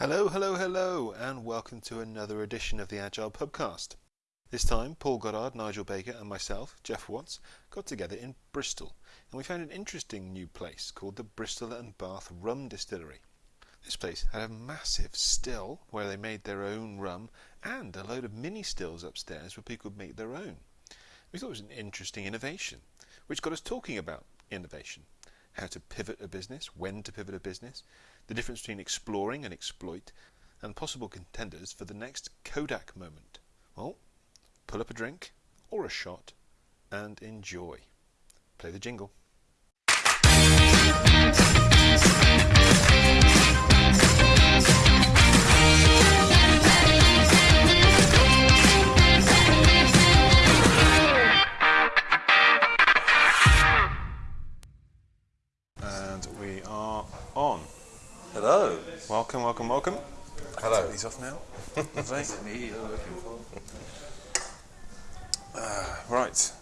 Hello, hello, hello, and welcome to another edition of the Agile Pubcast. This time, Paul Goddard, Nigel Baker, and myself, Jeff Watts, got together in Bristol, and we found an interesting new place called the Bristol and Bath Rum Distillery. This place had a massive still where they made their own rum, and a load of mini stills upstairs where people could make their own. We thought it was an interesting innovation, which got us talking about innovation how to pivot a business, when to pivot a business, the difference between exploring and exploit, and possible contenders for the next Kodak moment. Well, pull up a drink or a shot and enjoy. Play the jingle. Hello. Welcome, welcome, welcome. Hello. Take these off now. Lovely. Me you're looking for? Uh, right.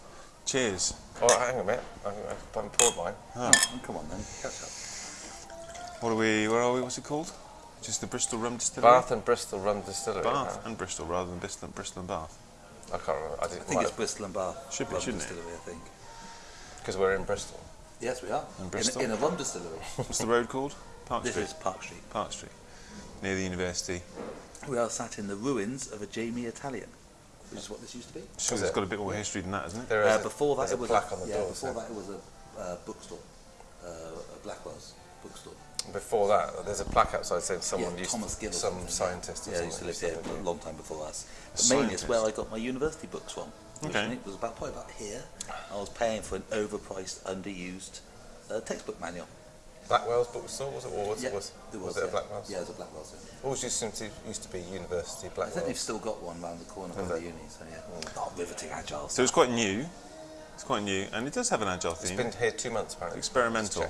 Cheers. Oh, hang on a minute. I haven't poured mine. Ah. Oh, Come on then, catch up. what are we? Where are we? What's it called? Just the Bristol Rum Distillery. Bath and Bristol Rum Distillery. Bath and Bristol rather than Bristol, Bristol and Bath. I can't remember. I I didn't think it's Bristol and Bath. Should be, rum shouldn't it? I think. because we're in Bristol. Yes, we are. In Bristol? In, in a rum distillery. What's the road called? Park this Street. is Park Street. Park Street, near the university. We are sat in the ruins of a Jamie Italian, which is what this used to be. Sure, Is it's it? got a bit more history than that, isn't it? There Uh, is a- before that, there's it a was plaque a, on the yeah, door. before so- that, it was a uh, bookstore, uh, a Blackwell's bookstore. Before that, there's a plaque outside saying someone yeah, used Thomas to, Gill some something, scientist or yeah, used to live used here a long time before us. A But mainly, it's where I got my university books from. which Okay. I think was about probably about here. I was paying for an overpriced, underused uh, textbook manual. Blackwell's bookstore was it? Or was, Yeah, it, was, there was, was, it yeah. a Blackwell's? Yeah, it was a Blackwell's. Yeah. Always used to, used to be University I think they've still got one round the corner from the uni, so yeah. Oh, riveting agile. So it's quite new. It's quite new, and it does have an agile It's theme. been here two months apparently. experimental.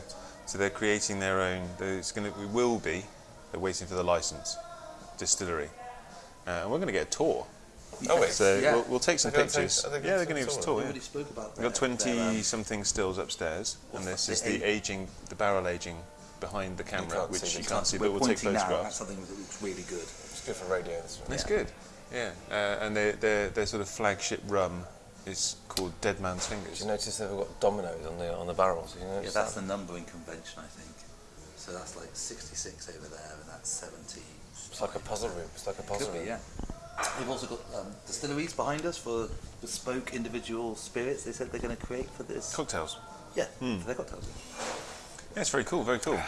So they're creating their own. It's going to. We will be. They're waiting for the license. Distillery, uh, and we're going to get a tour. Oh wait. So Yeah. we'll, we'll take some They're gonna pictures. take- are they gonna yeah, they're going to a give us a tour? tour. We Yeah. already spoke about We've got twenty their, um, something stills upstairs, and this the is the aging, the barrel aging behind the camera, can't which see you can't see, we're but we'll take pointing now at photographs. something that looks really good. It's good for radio. This one. It's Yeah. good. Yeah, uh, and their, their their sort of flagship rum is called Dead Man's Fingers. Did you notice they've got dominoes on the on the barrels? Did you Yeah, that's that? the numbering convention, I think. So that's like 66 over there, and that's 70. It's like a puzzle room. It's like a puzzle Could be, yeah. We've also got um, distilleries behind us for bespoke individual spirits they said they're going to create for this. Cocktails. Yeah, for their cocktails. Yeah, it's very cool, very cool.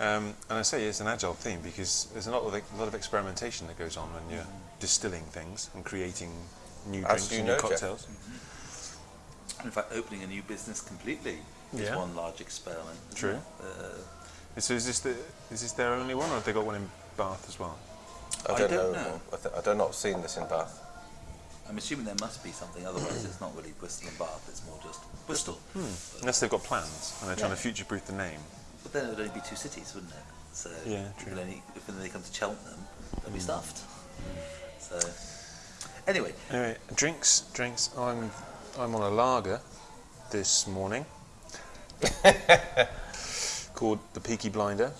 Um, and I say it's an agile theme because there's a lot of a lot of experimentation that goes on when you're distilling things and creating new As drinks and know, new Jeff. cocktails. In fact, opening a new business completely is Yeah. one large experiment. True. Uh, So is this the is this their only one, or have they got one in Bath as well? I don't, I don't know. know. I, th- I don't not seen this in Bath. I'm assuming there must be something, otherwise it's not really Bristol and Bath, it's more just Bristol. Hmm. Unless they've got plans and they're trying to future-proof the name. But then it would only be two cities, wouldn't it? So Yeah, true. only, if they come to Cheltenham, they'll be hmm. stuffed. So anyway, Anyway, drinks, drinks. I'm I'm on a lager this morning called the Peaky Blinder.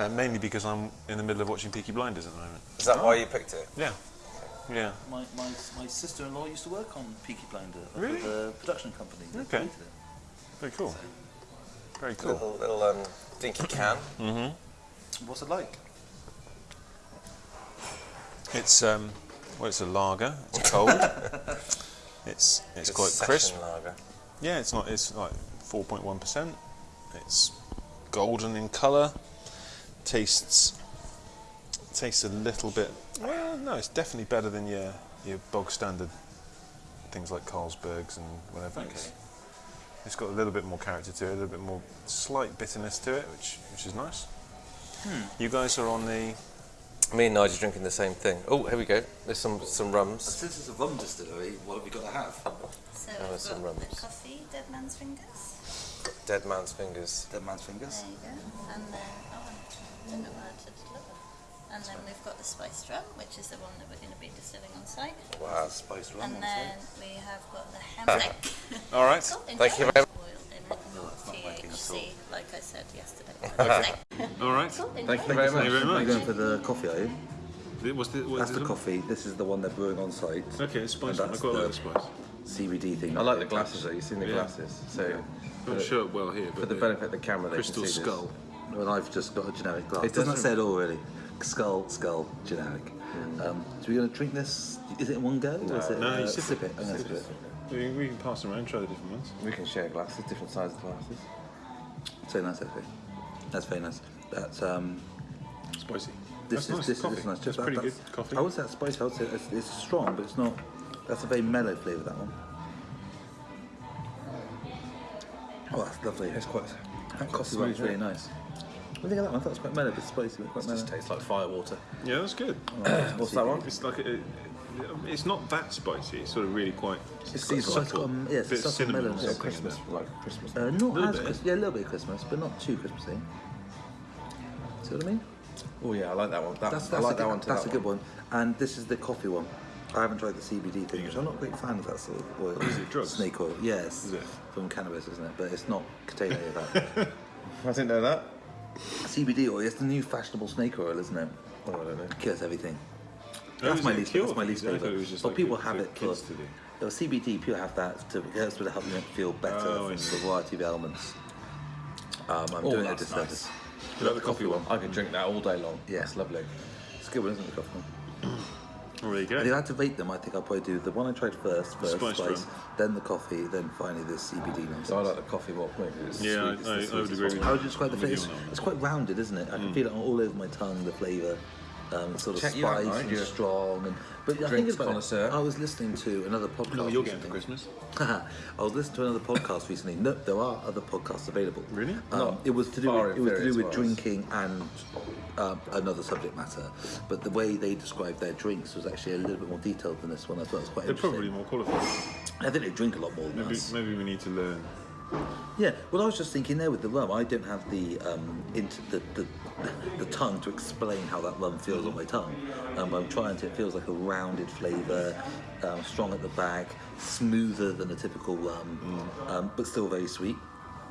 Uh, mainly because I'm in the middle of watching Peaky Blinders at the moment. Is that why you picked it? Yeah, yeah. my, my, my sister-in-law used to work on Peaky Blinder at Really? the production company. that Okay. created it. Very cool. Very cool. Little, little um, dinky can. mm hmm What's it like? It's um, well, it's a lager. It's cold. it's it's Good quite session crisp. lager. Yeah, it's not. It's like 4.1 percent. It's golden in colour. Tastes tastes a little bit. Well, no, it's definitely better than your your bog standard things like Carlsbergs and whatever. It's, it's got a little bit more character to it, a little bit more slight bitterness to it, which which is nice. Hmm. You guys are on the Me and Nigel drinking the same thing. Oh, here we go. There's some some rums. Since it's a rum distillery, what have we got to have? Oh, so There we've was some got the rums. coffee, Dead Man's Fingers. Dead man's fingers. Dead man's fingers. There you go. And then, oh, I don't to deliver. And then we've got the spiced rum, which is the one that we're going to be distilling on site. Wow. Spiced rum. And also. then we have got the ham neck. All right. Thank you very Boiled in No, that's not tea. liking which at see, like I said yesterday. Wednesday. All right. Cool, Thank you very Thank much. you very You're much. going for the coffee, are you? What's the, what's That's this the one? coffee. This is the one they're brewing on site. Okay, it's spice And. I that's quite like the- the spice. CBD thing. I like the glasses though. You've seen the Yeah. glasses. So Not for, show up well here, for but the benefit of the camera, they crystal can see skull. Well, I've just got a generic glass. It It doesn't doesn't- say it all really. Skull, skull, generic. Um, so we're going to drink this. Is it in one go? or is it, No, uh, you sip sip it. I'm sip it. This. We, we can pass them around, try the different ones. We can share glasses, different sizes of glasses. So nice, actually. That's very nice. That's um. Spicy. This That's is nice. this, coffee. this is nice. That's That- pretty that's- good coffee. I would say it's spicy. I would say it's, it's strong, but it's not. That's a very mellow flavour. That one. Oh, that's lovely. It's quite. That coffee smooth, one's really nice. What do you think of that one? I thought it was quite mellow, but spicy, but quite It mellow. just tastes like fire water. Yeah, that's good. What's that one? It's like a, it's not that spicy. It's sort of really quite. It's quite got- it's um, yeah, it's Bit a subtle cinnamon melon. or Yeah, something in Christmas, there. like Christmas. Uh, not Little as bit. Christmas, yeah, a little bit of Christmas, but not too Christmassy. See what I mean? oh yeah, I like that one. That, That's, I like a, that good, one. To that's that a good one. And this is the coffee one. I haven't tried the CBD thing, which I'm not a great fan of that sort of oil. Is it drugs? Snake oil, yes. Is it? From cannabis, isn't it? But it's not containing any of that. I didn't know that. CBD oil, it's the new fashionable snake oil, isn't it? Oh, I don't know. Cures everything. That's my least. cure That's my least favorite. it But like people for- have it for. kids to do. Well, CBD, people have that to, that's to help them feel better Oh, from a variety of ailments. Um, I'm Oh, doing it a disservice. You like the coffee one? I could drink that all day long. Yeah. That's lovely. It's good isn't it, the coffee one? Oh, there you And if. I had to rate them, I think I'll probably do the one I tried first, first Spice spice, rum. then the coffee, then finally the CBD nonsense. So I like the coffee more. maybe Yeah, sweet, I- I- I would agree with one. you. How would you describe the flavour? you on that one. It's quite rounded, isn't it? I can mm. feel it all over my tongue, the flavour. Um, sort of Check you out, spice right? and You're strong, and but I think drinks it's about connoisseur. I was listening to another podcast. No, you're getting for recently. Christmas. I was listening to another podcast recently. No, there are other podcasts available. Really? Um, Not it was to do with, it was to do with drinking and um, another subject matter. But the way they described their drinks was actually a little bit more detailed than this one. I thought it was quite They're interesting. probably more qualified. I think they drink a lot more than Maybe, us. maybe we need to learn. Yeah, well, I was just thinking there with the rum, I don't have the um, int- the, the the tongue to explain how that rum feels on my tongue. Um, I'm trying to. It feels like a rounded flavour, um, strong at the back, smoother than a typical rum, um, but still very sweet.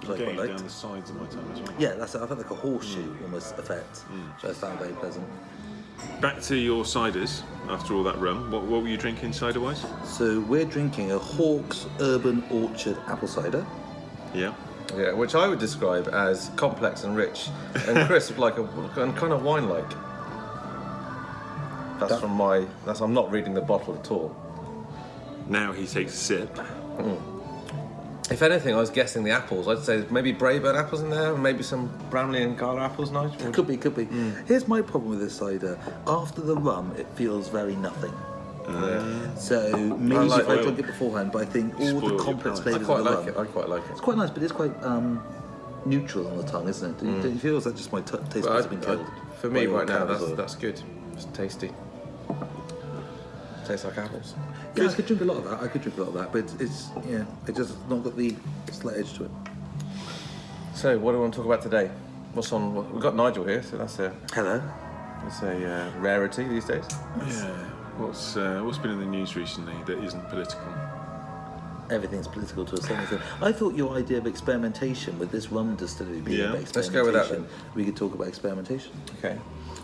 Which I Getting quite down the sides of my tongue as well. Yeah, that's it. I felt like a horseshoe almost effect, which I found very pleasant. Back to your ciders after all that rum. What, what were you drinking cider wise? So we're drinking a Hawkes Urban Orchard apple cider. Yeah. Yeah, which I would describe as complex and rich and crisp, like a and kind of wine-like. That's That- from my. That's I'm not reading the bottle at all. Now he takes a sip. Hmm. If anything, I was guessing the apples. I'd say maybe Braeburn apples in there, and maybe some Bramley and Gala apples, Nigel. Could be, could be. Hmm. Here's my problem with this cider. After the rum, it feels very nothing. So maybe like if I oil. drink it beforehand, but I think all Spoil the complex palate. I flavours quite of the like rum. it. I quite like it. It's quite nice, but it's quite um, neutral on the tongue, isn't it? Do you, don't you feel is that just my t- taste But buds I- have been I- killed? for me, right now, that's that's good. It's tasty. Tastes like apples. Yeah, I could drink a lot of that. I could drink a lot of that, but it's, it's yeah, it just not got the slight edge to it. So, what do we want to talk about today? What's on? what- We've got Nigel here, so that's a Hello. it's a uh, rarity these days. Yeah. What's uh, what's been in the news recently that isn't political? Everything's political to a certain extent. I thought your idea of experimentation with this rum distillery being Yeah. Let's go with that experimentation, we could talk about experimentation. Okay.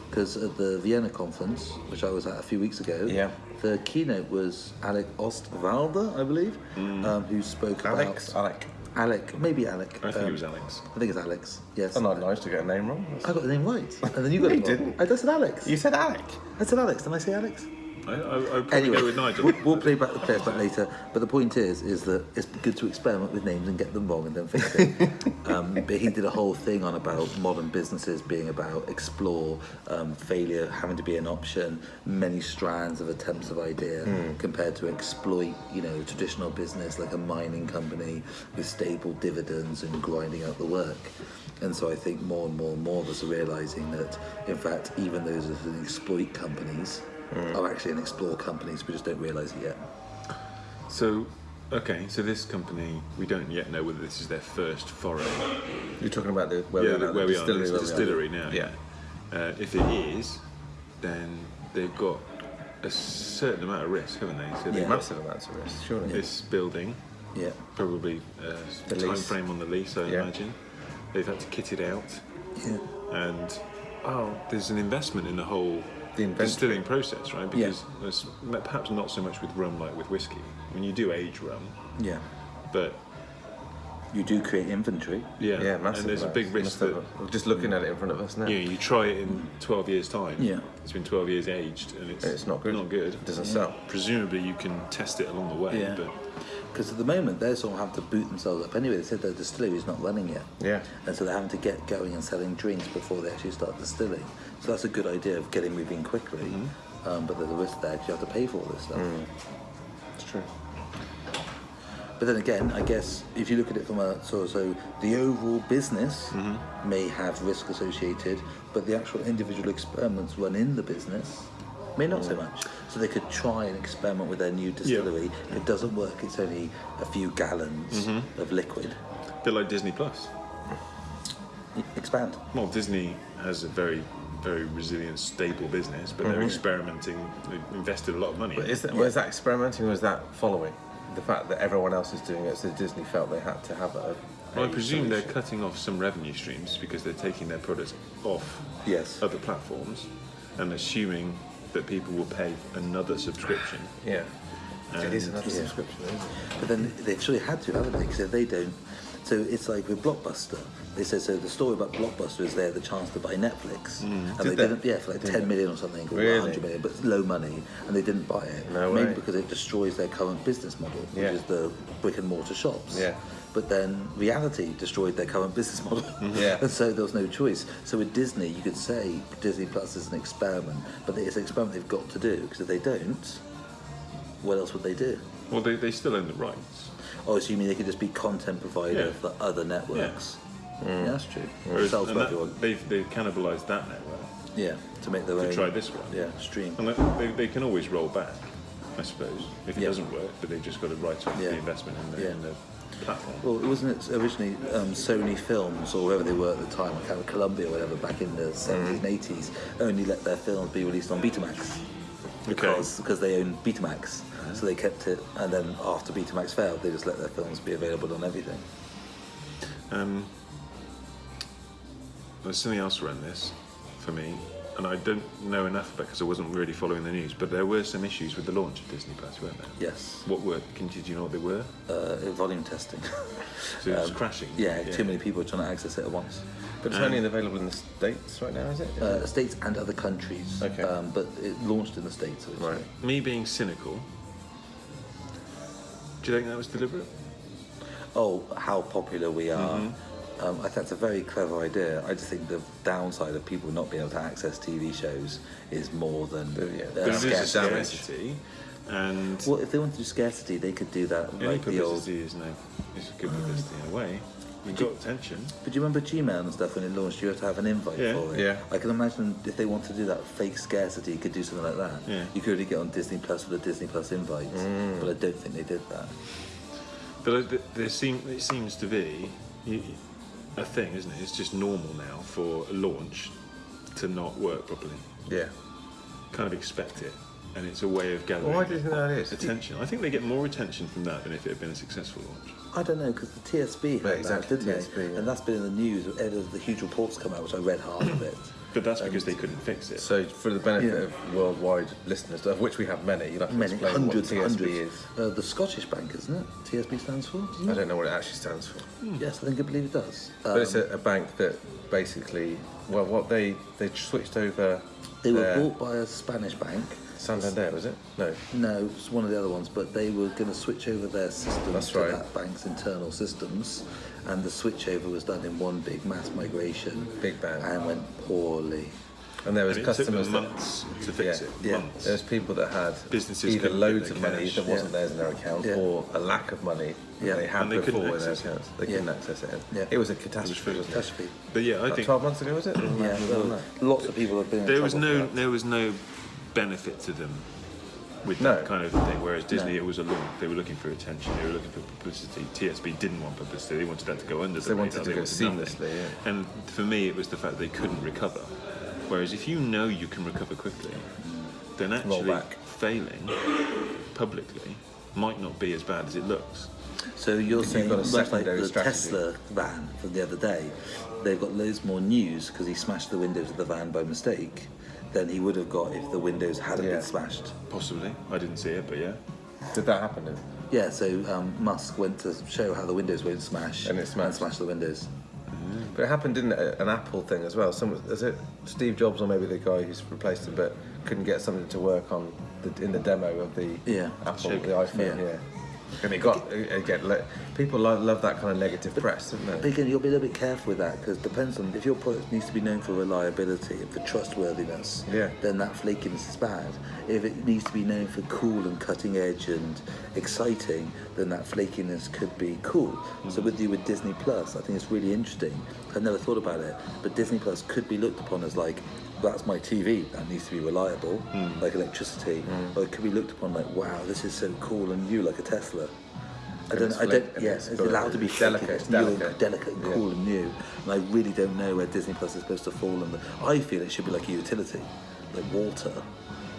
Because at the Vienna conference, which I was at a few weeks ago, Yeah. the keynote was Alec Osterwalder, I believe, um, who spoke Alex, about Alec. Alec, maybe Alec. I think um, it was Alex. I think it's Alex. Yes. That's not nice to get a name wrong. I got the name right, and then you got No, it you wrong. didn't. I just said Alex. You said Alec. I said Alex. Did I say Alex? I, I, I would probably Anyway, go with Nigel. we'll, we'll play back the players back later. But the point is, is that it's good to experiment with names and get them wrong and then fix it. um, but he did a whole thing on about modern businesses being about explore, um, failure having to be an option, many strands of attempts of idea compared to exploit, you know, traditional business like a mining company with stable dividends and grinding out the work. And so I think more and more and more of us are realizing that, in fact, even those that exploit companies are actually an explore companies. We just don't realize it yet. So, okay, so this company, we don't yet know whether this is their first foray. You're talking about the where yeah, we are now, where the we are, distillery. the where we are. distillery now. Yeah. Uh, if it is, then they've got a certain amount of risk, haven't they? So Yeah. Massive amounts of risk, surely. this building, Yeah. probably a The time lease. frame on the lease, I Yeah. imagine. they've had to kit it out, Yeah. and oh, there's an investment in the whole The distilling process, right? Because there's perhaps not so much with rum like with whiskey. I mean, you do age rum, Yeah. but You do create inventory. yeah, Yeah, massive. and there's a big risk that have- we're just looking at it in front of us now. you know you try it in 12 years time. Yeah. it's been 12 years aged, and it's it's not good. Not good. It doesn't sell. Presumably, you can test it along the way, Yeah. but Because at the moment, they're sort of having to boot themselves up anyway. They said their distillery is not running yet. Yeah. And so they're having to get going and selling drinks before they actually start distilling. So that's a good idea of getting moving quickly. Mm-hmm. Um, but there's a risk there because you have to pay for all this stuff. Mm. It's true. But then again, I guess if you look at it from a sort of so the overall business Mm-hmm. may have risk associated, but the actual individual experiments run in the business may not Mm. so much. So they could try and experiment with their new distillery. If it doesn't work, it's only a few gallons Mm-hmm. of liquid. a bit like Disney Plus. Expand. Well, Disney has a very, very resilient, stable business, but they're mhm. experimenting. They've invested a lot of money. But is that, was that experimenting or was that following? The fact that everyone else is doing it, so Disney felt they had to have a. Well, I a presume they're cutting off some revenue streams because they're taking their products off Yes. other platforms and assuming that people will pay another subscription. Yeah. it is another yeah. subscription, isn't it? But then they've sort of had to, haven't they? Because if they don't, so it's like with Blockbuster. They said so. The story about Blockbuster is they had the chance to buy Netflix, and Mm. Did they, they? didn't. Yeah, for like ten million or something, or Really? hundred million, but low money, and they didn't buy it. No Maybe way. because it destroys their current business model, which Yeah. is the brick and mortar shops. Yeah. But then reality destroyed their current business model. Yeah. and so there was no choice. So with Disney, you could say Disney Plus is an experiment, but it's an experiment they've got to do because if they don't, what else would they do? Well, they, they still own the rights. Oh, so you mean they could just be content provider Yeah. for other networks? Yeah, that's true. Whereas- Sells and for that- everyone. they've, they've cannibalised that network. Yeah, to make their To own. try this one. Yeah, stream. And they, they can always roll back, I suppose, if it Yeah. doesn't work, but they've just got to write off Yeah. the investment in the, Yeah. in the platform. Well, wasn't it originally um, Sony Films or whoever they were at the time, like Columbia or whatever, back in the 70s and 80s, only let their films be released on Betamax because because they own Betamax. So they kept it, and then after Betamax failed, they just let their films be available on everything. Um, there's something else around this for me, and I don't know enough about because I wasn't really following the news. But there were some issues with the launch of Disney Plus, weren't there? Yes, What were? Can did you know what they were? uh, volume testing. So it was crashing. yeah, too many people trying to access it at once. But it's only available in the States right now, is it? Uh, states and other countries. Okay. Um, but it launched in the states. Originally. right. Me being cynical. Do you think that was deliberate? Oh, how popular we are. Mm-hmm. Um, I think that's a very clever idea. I just think the downside of people not being able to access TV shows is more than Yeah. uh, But it is a scarcity. and Well, if they want to do scarcity, they could do that any like the old. publicity is no is good publicity in a way. You got attention. But do you remember Gmail and stuff when it launched? You had to have an invite Yeah. for it. Yeah. I can imagine if they wanted to do that fake scarcity, you could do something like that. Yeah. You could really get on Disney Plus with a Disney Plus invite, Mm. but I don't think they did that. But uh, th- there seem it seems to be a thing, isn't it? It's just normal now for a launch to not work properly. Yeah. Kind of expect it, and it's a way of gathering Why do you think that is? attention. I think they get more attention from that than if it had been a successful launch. I don't know because the TSB had Yeah, exactly, that, didn't TSB, they? yeah. And that's been in the news. Ever the huge reports come out, which I read half of it. But that's because they couldn't fix it. So, for the benefit Yeah. of worldwide listeners, of which we have many, you'll have to Many explain hundreds, what TSB hundreds. is. Uh, the Scottish Bank, isn't it? TSB stands for. isn't I don't know what it actually stands for. Yes, I think I believe it does. But it's Um, a, a bank that basically, well, what they they switched over. they were their- bought by a Spanish bank. Santander, was it? No. No, it's one of the other ones, but they were going to switch over their systems That's to right. that bank's internal systems, and the switchover was done in one big mass migration. Big bang. And went poorly. And there was And it took customers them that- months to fix yeah, it. yeah. Months. There's people that had Businesses either loads their of money cash. that wasn't Yeah. theirs in their account, Yeah. or a lack of money that Yeah. they had And they before in their it. accounts. They Yeah. couldn't access it. Yeah. It was a catastrophe. It was wasn't it? Catastrophe. But yeah, I About think Twelve months ago, was it? Yeah, lots of people have been. in there was no there was no benefit to them with No. that kind of thing. Whereas Disney, No. it was a launch. They were looking for attention. They were looking for publicity. TSB didn't want publicity. They wanted that to go under. They the wanted to They go wanted seamlessly, yeah. And for me, it was the fact they couldn't recover. Whereas if you know you can recover quickly, then actually back. failing publicly might not be as bad as it looks. So you're You've saying got a much like the strategy. Tesla van from the other day, they've got loads more news because he smashed the windows of the van by mistake than he would have got if the windows hadn't Yeah. been smashed. Possibly. I didn't see it, but yeah. Did that happen? Then? Yeah, so um, Musk went to show how the windows won't smash And it smashed. smashed the windows. But it happened, didn't it? An Apple thing as well. Some is it Steve Jobs or maybe the guy who's replaced him, but couldn't get something to work on the, in the demo of the Yeah. Apple, Shape. the iPhone. Yeah. Yeah. And it got again. le- People love, love that kind of negative press, don't But again, you'll be a little bit careful with that because depends on if your product needs to be known for reliability and for trustworthiness. Yeah. Then that flakiness is bad. If it needs to be known for cool and cutting edge and exciting, then that flakiness could be cool. So with you with Disney Plus, I think it's really interesting. I never thought about it, but Disney Plus could be looked upon as like. That's my TV. That needs to be reliable, like electricity. Or it could be looked upon like, wow, this is so cool and new, like a Tesla. I don't. I don't. and Yeah, it's it's allowed to be delicate, it's new delicate. and delicate and Yeah. cool and new. And I really don't know where Disney Plus is supposed to fall in the. I feel it should be like a utility, like water.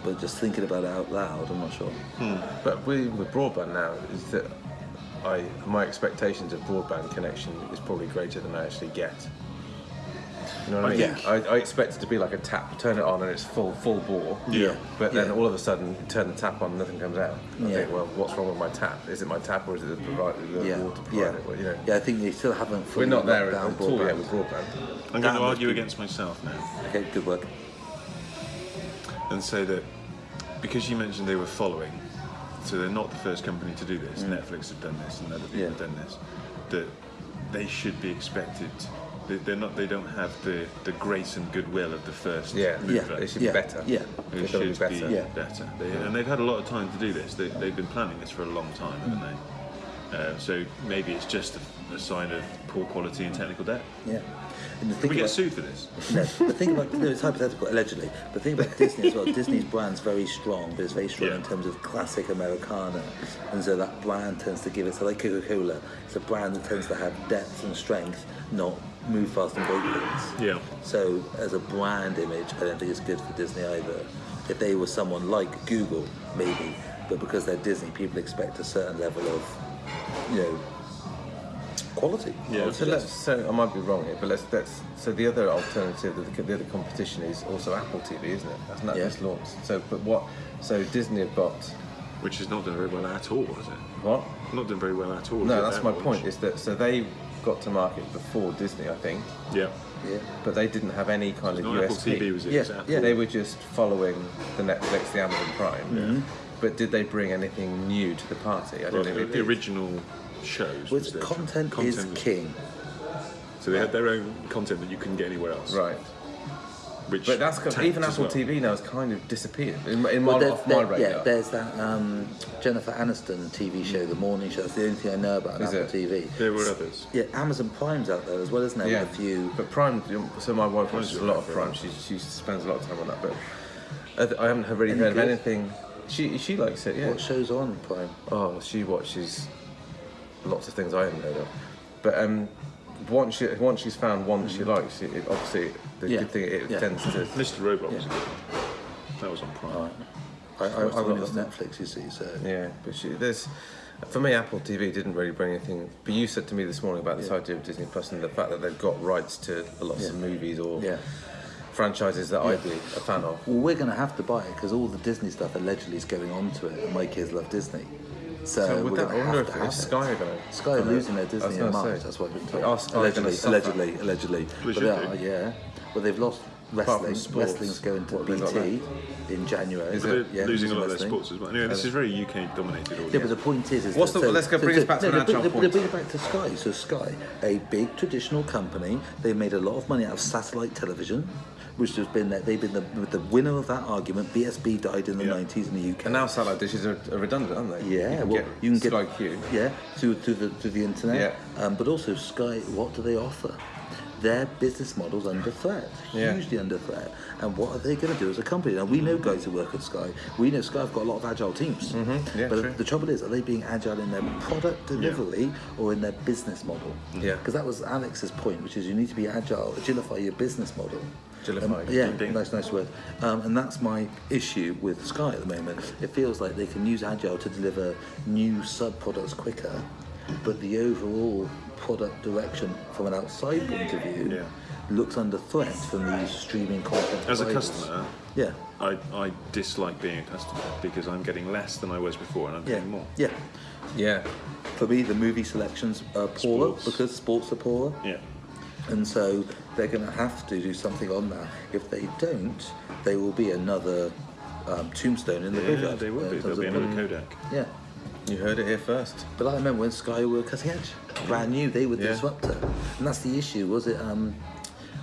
But just thinking about it out loud, I'm not sure. Hmm. But we, with broadband now, is that I my expectations of broadband connection is probably greater than I actually get. You know what I mean? Yeah. I, I expect it to be like a tap, turn it on and it's full full bore. Yeah. But then Yeah. all of a sudden, you turn the tap on, and nothing comes out. I Yeah. think, well, what's wrong with my tap? Is it my tap or is it the, provider, the Yeah, water yeah. Well, you know, yeah. I think they still haven't. we're not there at down all yet broadband. with broadband. I'm going to argue against myself now Okay, good work. And say that because you mentioned they were following, so they're not the first company to do this. Mm. Netflix have done this, and other people Yeah. have done this. That they should be expected. They, they're not. They don't have the, the grace and goodwill of the first Yeah, mover. Yeah, They should yeah, be better. yeah. They They've be better. be Yeah. better. They, and they've had a lot of time to do this. They, they've been planning this for a long time, haven't mm. they? Uh, so maybe it's just a, a sign of poor quality and technical debt. Yeah. And the Can thing we get about- sued for this? No, the thing about no, it's hypothetical, allegedly. But the thing about Disney as well, Disney's brand's very strong, but it's very strong Yeah. in terms of classic Americana, and so that brand tends to give it. So like Coca-Cola, it's a brand that tends to have depth and strength, not move fast and break things. Yeah. So as a brand image, I don't think it's good for Disney either. If they were someone like Google, maybe, but because they're Disney, people expect a certain level of, you know, quality. Yeah. So let's. So I might be wrong here, but let's. let's so the other alternative, the, the other competition is also Apple TV, isn't it? That's not Yeah. just launched. So, but what? So Disney have got Which is not doing very well at all, is it? what? Not doing very well at all. No, it, that's my launch? point. Is that so they got to market before Disney, I think, Yeah. Yeah. but they didn't have any kind of Not Apple USP. TV, was it? Yeah, was yeah. They were just following the Netflix, the Amazon Prime. Mm-hmm. But did they bring anything new to the party? I don't Well, think the, they the original shows. Which was their- content, is was- king. So they had their own content that you couldn't get anywhere else. Right. Which But that's 'cause tanked even Apple well. TV now has kind of disappeared in, my- in my, Well, there- off my radar. yeah, there's that um, Jennifer Aniston TV show, The Morning Show. That's the only thing I know about Is Apple it? TV. There were others. Yeah, Amazon Prime's out there as well, isn't there? Yeah, With a few. But Prime, so my wife watches a lot of favourite? Prime. She, she spends a lot of time on that. But I, haven't really Any heard of anything. She she likes it. Yeah. What shows on Prime? Oh, she watches lots of things I haven't heard of. But um, once she once she's found one that she likes, it, it obviously the Yeah, good thing it yeah. tends to. Mr. Robot was Yeah. a good. That was on Prime. Right. I, I, I What's the went last on Netflix, you see, so. Yeah, but she, there's for me, Apple TV didn't really bring anything. But you said to me this morning about this Yeah. idea of Disney Plus and the fact that they've got rights to lots Yeah. of movies or Yeah. Franchises that Yeah. I'd be a fan of. Well, we're going to have to buy it because all the Disney stuff allegedly is going on to it, and my kids love Disney. So, So we're would that, going I to wonder have if, to if have Sky it. are going to Sky are losing their Disney in March. That's what I've been Are told. Sky gonna Allegedly, suffer? allegedly, allegedly. But they are, yeah. Well, they've lost wrestling. sports, Wrestling's going to what have BT in January. Is it? Yeah, losing a lot of their sports as well. Anyway, this is very UK dominated audience. Yeah, but the point is, is What's that, the- let's go bring us back to no, an no, agile no, point. Bring it back to Sky. So Sky, a big traditional company, they made a lot of money out of satellite television, which has been that they've been the, the winner of that argument. BSB died in the Yeah. 90s in the UK. And now satellite dishes are, are redundant, aren't they? Yeah, you can well, get you can get Sky Q. Yeah, to, through the through the internet. Yeah. Um, but also Sky, what do they offer? Their business model's under threat, Yeah. hugely under threat. And what are they going to do as a company? Now we know guys who work at Sky. We know Sky have got a lot of agile teams. Mm-hmm. Yeah, but true. the trouble is, are they being agile in their product delivery or in their business model? Yeah. Because that was Alex's point, which is you need to be agile, agilify your business model. Agilify, Um, yeah, ding, ding. nice, nice word. Um, and that's my issue with Sky at the moment. It feels like they can use Agile to deliver new sub products quicker, but the overall product direction from an outside point of view Yeah. looks under threat from these streaming content. As a customer, Yeah. I, I dislike being a customer because I'm getting less than I was before and I'm Yeah. getting more. Yeah. Yeah. For me, the movie selections are poorer Sports. because sports are poorer. Yeah. And so they're going to have to do something on that. If they don't, they will be another um, tombstone in the Yeah, graveyard. they uh, will in be. terms There'll be another quality. Kodak. Yeah. You heard it here first. But I remember when Sky were cutting edge, brand new, they were the Yeah. disruptor. And that's the issue, was it? Um,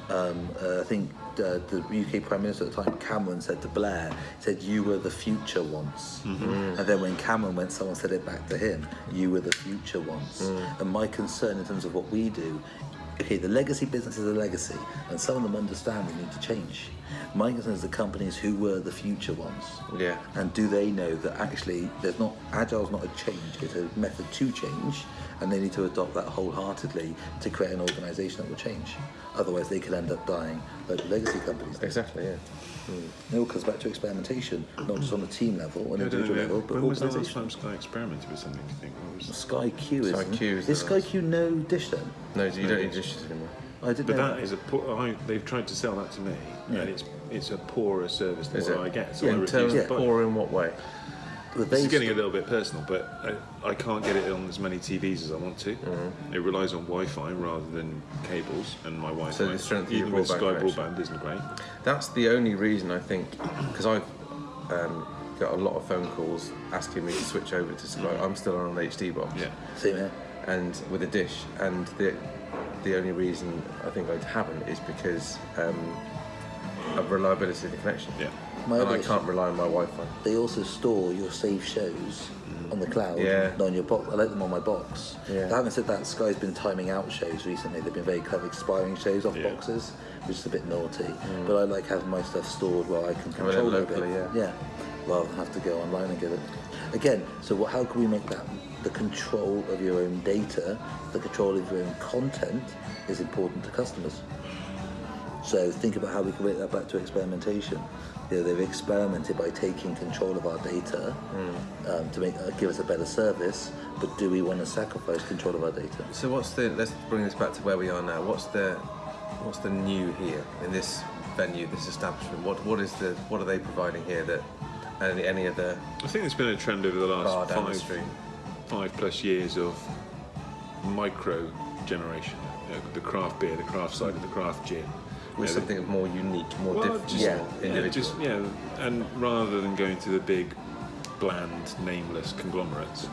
um, uh, I think uh, the UK Prime Minister at the time, Cameron, said to Blair, said, You were the future once. And then when Cameron went, someone said it back to him, You were the future once. And my concern in terms of what we do, okay, the legacy business is a legacy, and some of them understand we need to change. My concern is the companies who were the future ones. Yeah. And do they know that actually there's not agile's not a change, it's a method to change, and they need to adopt that wholeheartedly to create an organisation that will change. Otherwise, they could end up dying like legacy companies. do. Exactly. Yeah. Mm. It all comes back to experimentation, not just on a team level, an I don't individual know, level, but when was the last organisation. time Sky experimented with something, do you think? What was... Sky Q is. Sky Q is is Sky. Q no dish then? No, you don't need dishes anymore. I didn't But know that is a poor, I, they've tried to sell that to me, Yeah. and it's it's a poorer service than Is what it? I get. So Yeah, I In refuse terms to of buy. poor in what way? But This is getting a little bit personal, but I, I can't get it on as many TVs as I want to. Mm-hmm. It relies on Wi-Fi rather than cables, and my Wi-Fi, the strength of your even with broadband Sky connection. broadband, isn't great. That's the only reason I think, because I've um, got a lot of phone calls asking me to switch over to Sky. I'm still on an HD box. Yeah. Same here. and with a dish. And the the only reason I think I haven't is because um, of reliability of the connection. Yeah. My and I can't rely on my Wi-Fi. They also store your saved shows on the cloud, Yeah. not on your box. I like them on my box. Yeah. Having said that, Sky's been timing out shows recently. They've been very clever expiring shows off Yeah. boxes, which is a bit naughty. Mm. But I like having my stuff stored where I can Having it control it a bit. locally, yeah. Yeah, rather than have to go online and get it. Again, so what, how can we make that the control of your own data, the control of your own content is important to customers? So think about how we can bring that back to experimentation. You know, they've experimented by taking control of our data um, to make uh, give us a better service. But do we want to sacrifice control of our data? So what's the? Let's bring this back to where we are now. What's the what's the new here in this venue, this establishment? What what is the what are they providing here that any any of the I think there's been a trend over the last down the five, five plus years of micro generation. You know, the craft beer, the craft cider, the craft gin. With know, something more unique, more Well, different, just, Yeah. more yeah, just yeah, and rather than going to the big, bland, nameless conglomerates,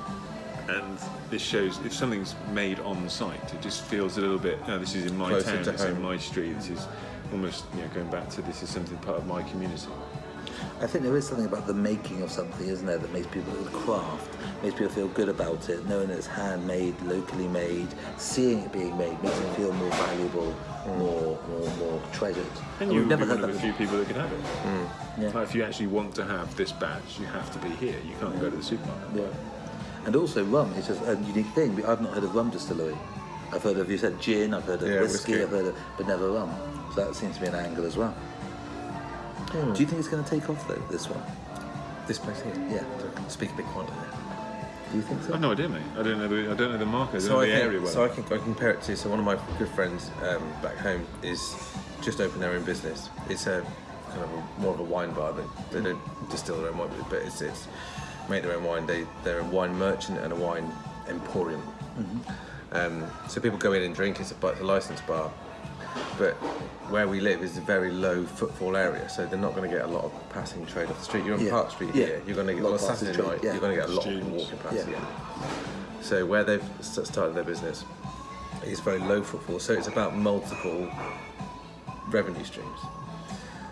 and this shows if something's made on site, it just feels a little bit. No, this is in my Closer town. to It's in my street. This is almost you know going back to this is something part of my community. I think there is something about the making of something, isn't there, that makes people the craft makes people feel good about it, knowing it's handmade, locally made, seeing it being made makes it feel more valuable, mm. more more more treasured. And we've you would never be had one of that. the few people that can have it. Mm. Yeah. Like if you actually want to have this badge, you have to be here. You can't go to the supermarket. Yeah. And also rum is just a unique thing. I've not heard of rum distillery. I've heard of you said gin, I've heard of Yeah, whiskey, whiskey. I've heard of, but never rum. So that seems to be an angle as well. Hmm. Do you think it's going to take off though? This one? This place here. Yeah. Speak a bit quietly. Do you think so? I've no idea, mate. I don't know the I don't know the market. So I, the think, area well. so I can I compare it to so one of my good friends um, back home is just opened their own business. It's a kind of a, more of a wine bar. They, they don't distill their own wine, but it's it's make their own wine. They they're a wine merchant and a wine emporium. Um, so people go in and drink. It's a, it's a licensed bar. But where we live is a very low footfall area, so they're not going to get a lot of passing trade off the street. You're on Yeah. Park Street Yeah. here. You're going to get Lot on of passing Saturday trade, night. yeah. You're going to get a lot of walking past. Yeah. yeah. So where they've started their business is very low footfall. So it's about multiple revenue streams.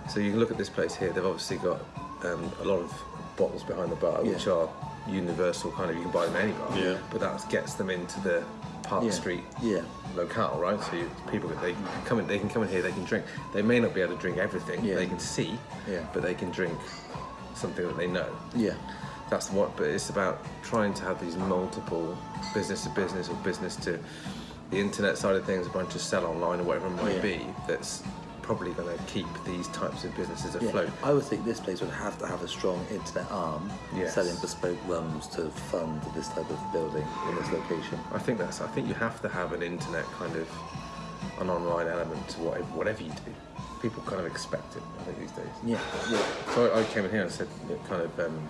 So you can look at this place here. They've obviously got um, a lot of bottles behind the bar, which are universal kind of. You can buy them in any bar. Yeah. But that gets them into the Park Yeah. Street Yeah. locale, right? So you, people they can come in, they can come in here, they can drink. They may not be able to drink everything. Yeah. They can see, Yeah. but they can drink something that they know. Yeah. That's what. But it's about trying to have these multiple business to business or business to the internet side of things, a bunch of sell online or whatever it might Yeah. be. That's probably going to keep these types of businesses Yeah. afloat. I would think this place would have to have a strong internet arm, Yes. selling bespoke rums to fund this type of building in this location. I think that's. I think you have to have an internet kind of an online element to whatever, whatever you do. People kind of expect it. I think these days. Yeah, yeah. So I, I came in here and said, kind of, um,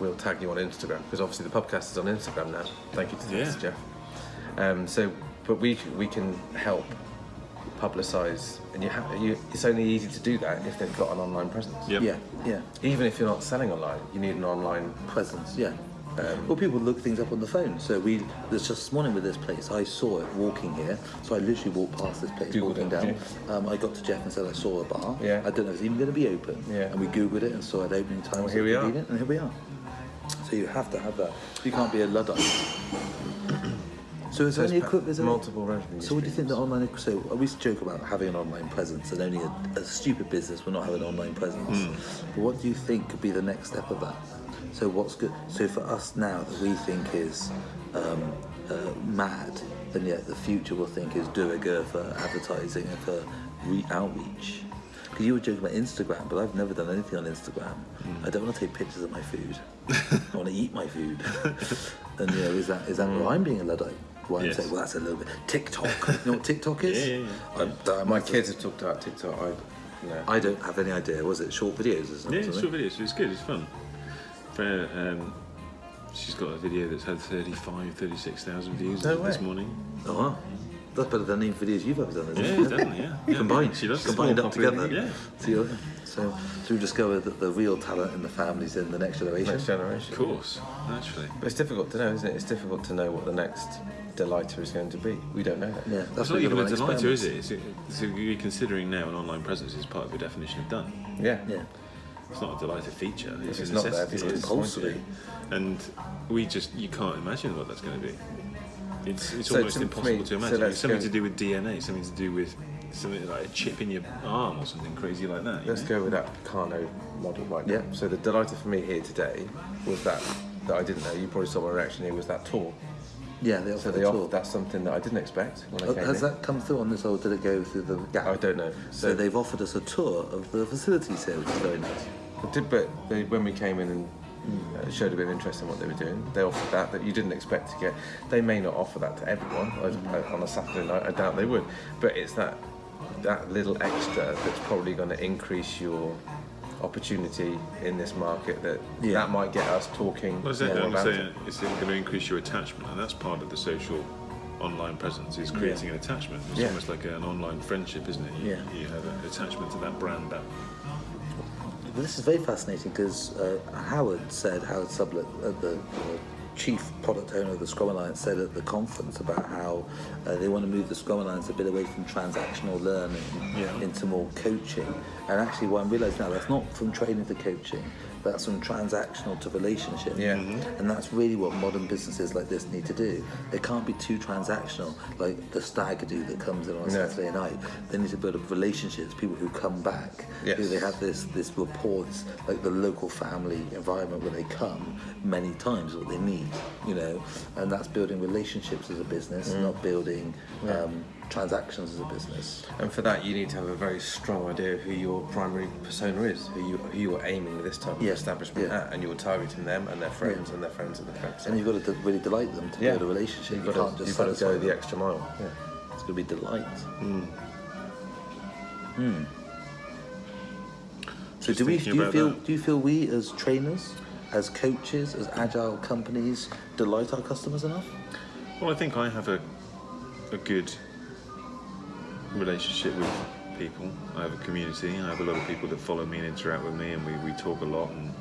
we'll tag you on Instagram because obviously the podcast is on Instagram now. Thank you to Yeah. Jeff. Um, so, but we we can help publicise, and you have you. It's only easy to do that if they've got an online presence. Yep. Yeah, yeah. Even if you're not selling online, you need an online. Presence, yeah. Um, well, people look things up on the phone. So we, there's just this morning with this place, I saw it walking here. So I literally walked past this place, Googled walking it, down. yeah. Um, I got to Jeff and said I saw a bar. Yeah. I don't know if it's even going to be open. Yeah. And we Googled it and saw it opening times. Well, here we are. convenient, And here we are. So you have to have that. You can't be a luddite. So is there it's any pa- equipment? multiple revenue So what do you think the online? So we joke about having an online presence, and only a, a stupid business will not have an online presence. But what do you think could be the next step of that? So what's good? So for us now that we think is um, uh, mad, and yet the future will think is de rigueur for advertising and for re- outreach. Because you were joking about Instagram, but I've never done anything on Instagram. I don't want to take pictures of my food. I want to eat my food. and you know, is that is that where I'm being a luddite? I'm Yes. saying, well, that's a little bit TikTok. You know what TikTok is? Yeah, yeah, I'm, I'm- My kids have talked about TikTok. I, know, I don't have any idea. Was it short videos or something? Yeah, it's short videos. It's good. It's fun. Um, she's got a video that's had 35, 36,000 views No this way. morning. Oh, wow. That's better than any videos you've ever done, isn't Yeah, it? definitely. Yeah, yeah. Combined. She does. Combined up together. Yeah. So, so, so we discovered that the real talent in the families in the next generation. next generation. Of course, naturally. But it's difficult to know, isn't it? It's difficult to know what the next delighter is going to be. We don't know that. Yeah, It's that's not what even you're a delighter, is it? It's, so you're considering now an online presence is part of your definition of done. Yeah. Yeah. It's not a delighter feature. It's, it's a not there, necessity. it's It's compulsory. And we just you can't imagine what that's going to be. It's, it's So almost to- impossible me- to imagine. let's it's something go- to do with DNA, something to do with something like a chip in your arm or something crazy like that. Let's know? go with that Kano model right now. Yeah. So the delighter for me here today was that that I didn't know. You probably saw my reaction here. Was that tour? Yeah, they So offer they the offered tour. that's something that I didn't expect when I Oh, came has in. that come through on this, or did it go through the gap? I don't know. So they've offered us a tour of the facilities here, which is very nice. But did but they, when we came in and uh, showed a bit of interest in what they were doing, they offered that that you didn't expect to get. They may not offer that to everyone I- I- on a Saturday night. I doubt they would. But it's that that little extra that's probably going to increase your opportunity in this market. That Yeah. that might get us talking Well, it's, more I'm about saying it. it's going to increase your attachment, and that's part of the social online presence is creating an attachment. It's Yeah. almost like an online friendship, isn't it? You, Yeah. you have an attachment to that brand. That But this is very fascinating because uh, Howard said, Howard Sublett, uh, the uh, chief product owner of the Scrum Alliance, said at the conference about how uh, they want to move the Scrum Alliance a bit away from transactional learning Yeah. into more coaching. And actually, what I'm realising now, that's not from training to coaching, that's from transactional to relationship. Yeah. And that's really what modern businesses like this need to do. They can't be too transactional, like the stag do that comes in on a No. Saturday night. They need to build up relationships, people who come back, Yes. who they have this this rapport, this, like the local family environment where they come many times what they need, you know, and that's building relationships as a business, Mm. not building um, transactions as a business. And for that, you need to have a very strong idea of who your primary persona is, who you who you're aiming this type of Yeah, establishment yeah. at, and you're targeting them and their friends and their friends and their friends. And you've got to really delight them to yeah, build a relationship. You've you got can't to, just you've got to satisfy go the extra mile. Yeah. It's going to be delight. Hmm. Hmm. So Just do we? Do you feel? that. Do you feel we as trainers, as coaches, as agile companies, delight our customers enough? Well, I think I have a a good relationship with people. I have a community. I have a lot of people that follow me and interact with me, and we, we talk a lot. And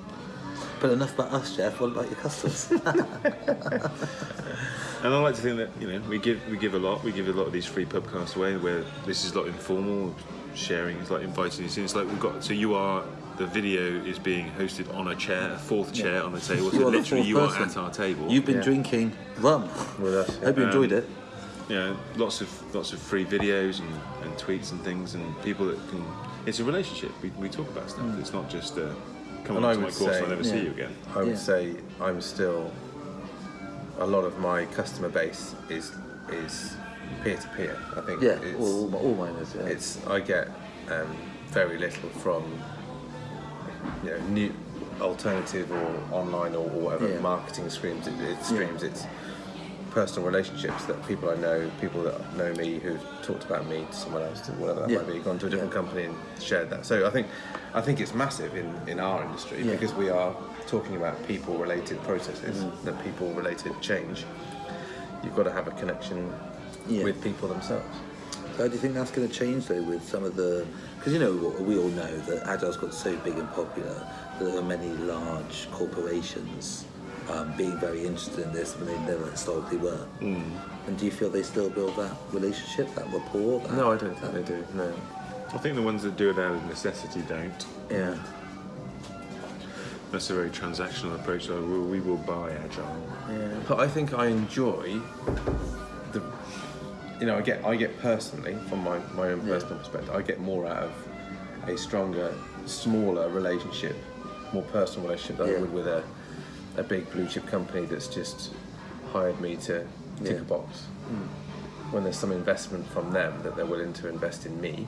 But enough about us, Jeff. What about your customers? And I like to think that you know we give we give a lot. We give a lot of these free podcasts away where this is like informal sharing. It's like inviting you in. It's like we've got. So you are the video is being hosted on a chair, a fourth chair on the table. So You are the literally fourth you are at our table. You've been Yeah. drinking rum. With us, Hope you Um, enjoyed it. You know, lots of lots of free videos and, and tweets and things, and people that can. It's a relationship. We, we talk about stuff. It's not just uh, come And on I to my would course. say- I'll never Yeah. see you again. I would Yeah. say I'm still a lot of my customer base is is peer to peer. I think Yeah, it's, all, all, my- all mine is. Yeah. it's I get um, very little from you know new alternative or online or, or whatever Yeah. marketing streams. It, it streams it's personal relationships that people I know, people that know me who've talked about me to someone else, to whatever that Yeah. might be, gone to a different Yeah. company and shared that. So I think I think it's massive in, in our industry Yeah. because we are talking about people related processes, Mm. the people related change. You've got to have a connection with people themselves. So how do you think that's going to change though with some of the? Because you know we all know that Agile's got so big and popular that there are many large corporations um, being very interested in this when they never historically were. Mm. And do you feel they still build that relationship, that rapport? That, No, I don't think they do. No. I think the ones that do it out of necessity don't. Yeah. That's a very transactional approach. Like, we we will buy agile. Yeah. But I think I enjoy the. You know, I get I get personally from my, my own Yeah. personal perspective, I get more out of a stronger, smaller relationship, more personal relationship than Yeah. I would with a, a big blue chip company that's just hired me to tick Yeah. a box. Hmm. When there's some investment from them that they're willing to invest in me,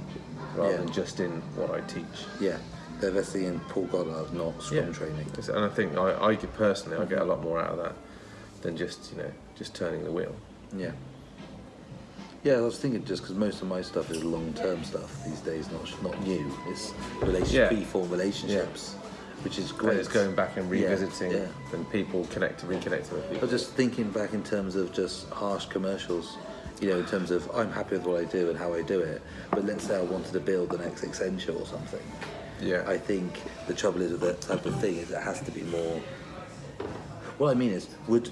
rather Yeah. than just in what I teach. Yeah. They're investing in Paul Goddard, not strong training. And I think I, I personally, I get a lot more out of that than just you know just turning the wheel. Yeah. Yeah, I was thinking just because most of my stuff is long-term stuff these days, not not new. It's relationship, Yeah. free-form relationships, which is great. And it's going back and revisiting yeah. and people connect, reconnecting with I people. was just thinking back in terms of just harsh commercials, you know, in terms of I'm happy with what I do and how I do it, but let's say I wanted to build the next Accenture or something. Yeah. I think the trouble is with that type of thing is it has to be more. What I mean is, would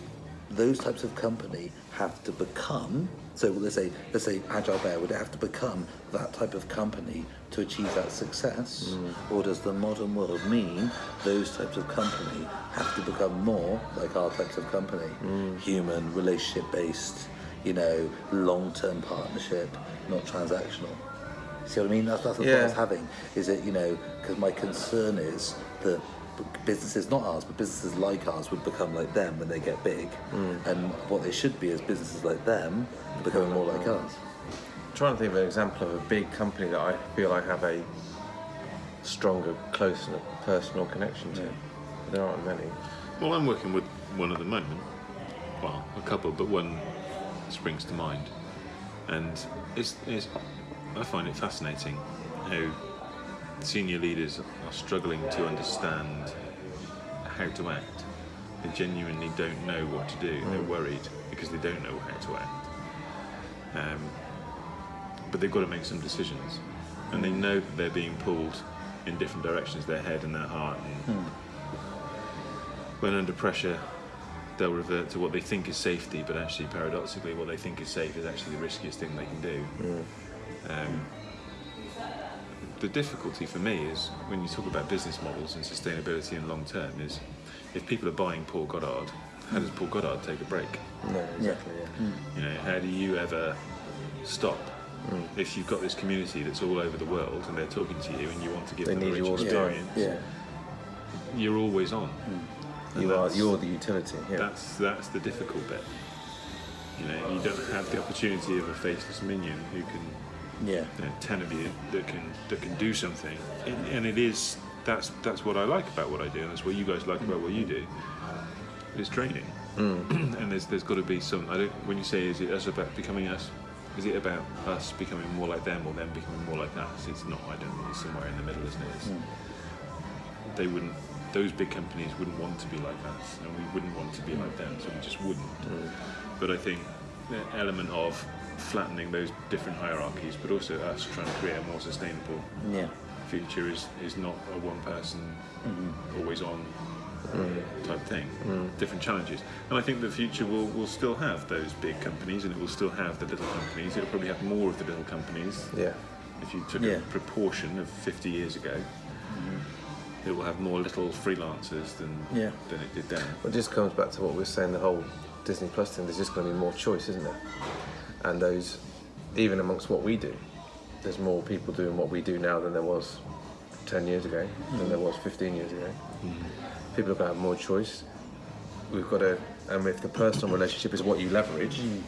those types of company have to become? So let's say, let's say Agile Bear would it have to become that type of company to achieve that success, mm. or does the modern world mean those types of company have to become more like our types of company, mm. human, relationship based, you know, long term partnership, not transactional? See what I mean? That's, that's the thought I was having. Is it, you know, because my concern is that businesses, not ours, but businesses like ours would become like them when they get big. Mm. And what they should be is businesses like them becoming more like us. trying to think of an example of a big company that I feel I have a stronger, closer personal connection to. There aren't many. Well, I'm working with one at the moment. Well, a couple, but one springs to mind. And it's, it's, I find it fascinating how senior leaders are struggling to understand how to act. They genuinely don't know what to do. They're worried because they don't know how to act. Um, but they've got to make some decisions. And they know that they're being pulled in different directions, their head and their heart. And when under pressure, they'll revert to what they think is safety, but actually, paradoxically, what they think is safe is actually the riskiest thing they can do. Um, the difficulty for me is when you talk about business models and sustainability and long term is if people are buying Paul Goddard, how does Paul Goddard take a break? No, exactly. Yeah. Mm. You know, how do you ever stop? Mm. If you've got this community that's all over the world and they're talking to you and you want to give They them a need rich you all the time. experience, Yeah. you're always on. Mm. And You are. You're the utility. Yeah. That's that's the difficult bit. You know, you don't have the opportunity of a faceless minion who can, Yeah. know, ten of you that can that can do something, and, and it is that's that's what I like about what I do, and that's what you guys like about what you do. It's training, mm. and there's there's got to be some. I don't. When you say is it us about becoming us, is it about us becoming more like them or them becoming more like us? It's not. I don't think it's somewhere in the middle, isn't it? It's, mm. They wouldn't. Those big companies wouldn't want to be like us, and we wouldn't want to be like them, so we just wouldn't. Mm. But I think the element of flattening those different hierarchies, but also us trying to create a more sustainable Yeah. future is, is not a one person, mm-hmm. always on mm. type thing. Mm. Different challenges. And I think the future will, will still have those big companies and it will still have the little companies. It'll probably have more of the little companies. yeah. If you took Yeah. a proportion of 50 years ago, mm-hmm. it will have more little freelancers than, Yeah. than it did then. Well, It just comes back to what we were saying. The whole Disney Plus thing. There's just going to be more choice, isn't there? And those, even amongst what we do, there's more people doing what we do now than there was 10 years ago, than there was 15 years ago. Mm. People are going to have more choice. We've got to, and if the personal relationship is what you leverage, mm.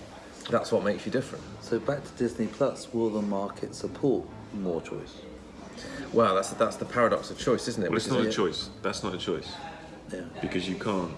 That's what makes you different. So back to Disney Plus, will the market support more choice? Well, that's that's the paradox of choice, isn't it? Well, Which it's not is a choice. That's not a choice Yeah. because you can't.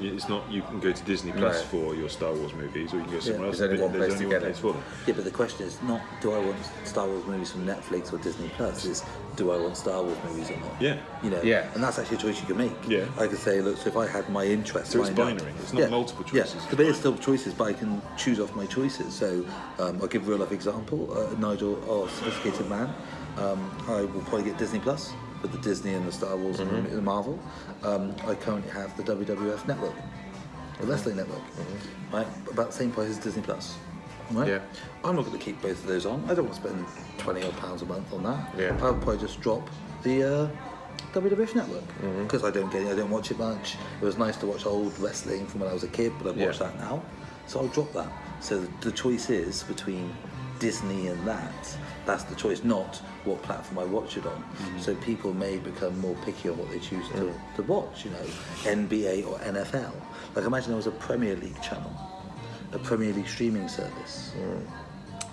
It's not. You can go to Disney Plus No. for your Star Wars movies, or you can go somewhere else. There's only but one place only to one get place it. for them. Yeah, but the question is not do I want Star Wars movies from Netflix or Disney Plus? It's do I want Star Wars movies or not? Yeah. You know. Yeah. And that's actually a choice you can make. Yeah. I could say, look, so if I had my interest, So it's lined up- binary. It's not multiple choices, Yeah. it's But it's still choices, but I can choose off my choices. So um, I'll give a real life example. Uh, Nigel, our sophisticated man, um, I will probably get Disney Plus with the Disney and the Star Wars Mm-hmm. and the Marvel. Um, I currently have the WWF network, the wrestling network, right? About the same price as Disney Plus. Right? Yeah. I'm not going to keep both of those on. I don't want to spend 20 odd pounds a month on that. Yeah. I'll probably just drop the uh, WWF network Mm-hmm. because I don't get it. I don't watch it much. It was nice to watch old wrestling from when I was a kid, but I Yeah. watch that now. So I'll drop that. So the, the choice is between Disney and that. That's the choice, not what platform I watch it on. Mm-hmm. So people may become more picky on what they choose to, Mm. to watch. You know, NBA or NFL. Like imagine there was a Premier League channel, a Premier League streaming service.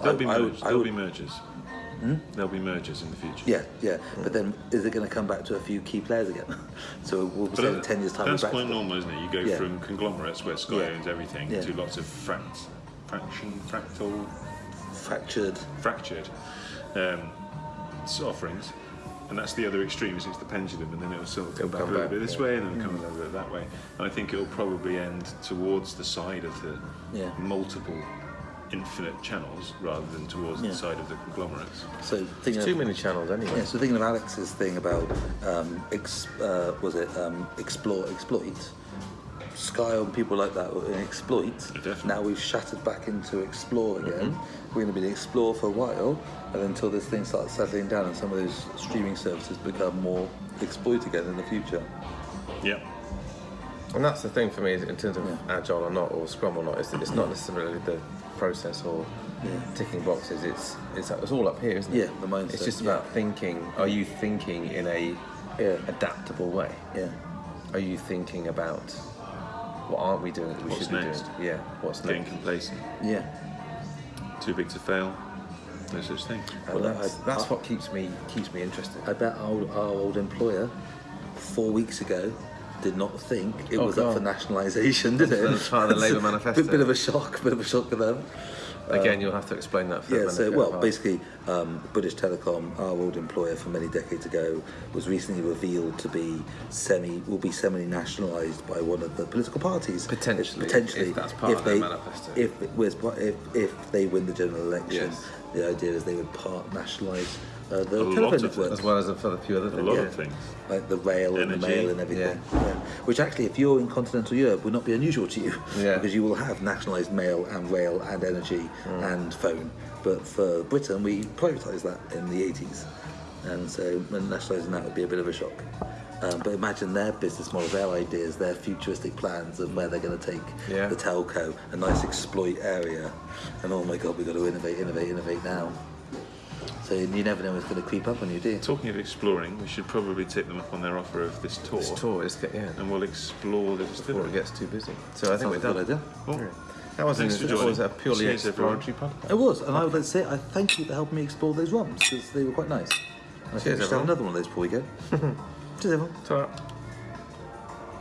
There'll be I- would- mergers. I There'll would- be mergers. There'll be mergers in the future. Yeah, yeah. But then is it going to come back to a few key players again? so we'll be But saying 10 years' time. That's quite normal, isn't it? You go Yeah. from conglomerates where Sky Yeah. owns everything Yeah. to lots of fract, fraction, fractal, Fractured. fractured um, offerings. And that's the other extreme, is it's the pendulum, and then it'll sort of come It'll back come a little back, bit this yeah. way, and then come a little bit that way. And I think it'll probably end towards the side of the Yeah. multiple infinite channels rather than towards Yeah. the side of the conglomerates. So thinking There's of, too many channels anyway. Yeah, so thinking of Alex's thing about um, ex, uh, was it um, explore exploit? Sky and people like that were in exploit. Definitely. Now we've shattered back into explore mm-hmm. again. We're going to be in explore for a while, and until this thing starts settling down and some of those streaming services become more exploit again in the future. Yeah. And that's the thing for me in terms of Yeah. agile or not, or scrum or not, is that it's not mm. necessarily the process or Yeah. ticking boxes. It's, it's it's all up here, isn't it? Yeah, the mindset, It's just yeah. about thinking. Are you thinking in a Yeah. adaptable way? Yeah. Are you thinking about what aren't we doing that we What's should next? be doing? Yeah. What's Getting next? complacent. Yeah. Too big to fail. No such thing. And Well, that's, I- that's I- what keeps me keeps me interested. I bet our, our old employer four weeks ago did not think it Oh, was up for God. nationalisation, did it? That's part of the Labour manifesto. Bit, bit of a shock, bit of a shock for them. Again, you'll have to explain that. For Yeah, so well, of basically, um, British Telecom, our old employer from many decades ago, was recently revealed to be semi will be semi nationalised by one of the political parties. Potentially, potentially, if that's part of their they, manifesto. If if if they win the general election, Yes. the idea is they would part nationalise uh, the A lot telephone of network as well as a, for a few other A things. lot yeah. of things. like the rail and the mail and everything. Yeah. Yeah. Which actually, if you're in continental Europe, would not be unusual to you Yeah. because you will have nationalised mail and rail and energy Mm. and phone. But for Britain, we privatised that in the 80s, and so nationalising that would be a bit of a shock. Um, but imagine their business model, their ideas, their futuristic plans of where they're going to take Yeah. the telco, a nice exploit area, and oh my god, we've got to innovate, innovate, innovate now. So you never know what's going to creep up on you, do you? Talking of exploring, we should probably take them up on their offer of this tour, This tour is yeah. and we'll explore the Before it gets too busy. So I think Sounds we're a done. good idea. Cool. That was, Thanks an, for that joining. was a purely Cheers, exploratory podcast. It was, and I would like to say I thank you for helping me explore those rums because they were quite nice. I think we should have another one of those before we go. Cheers, everyone. Ta-ra.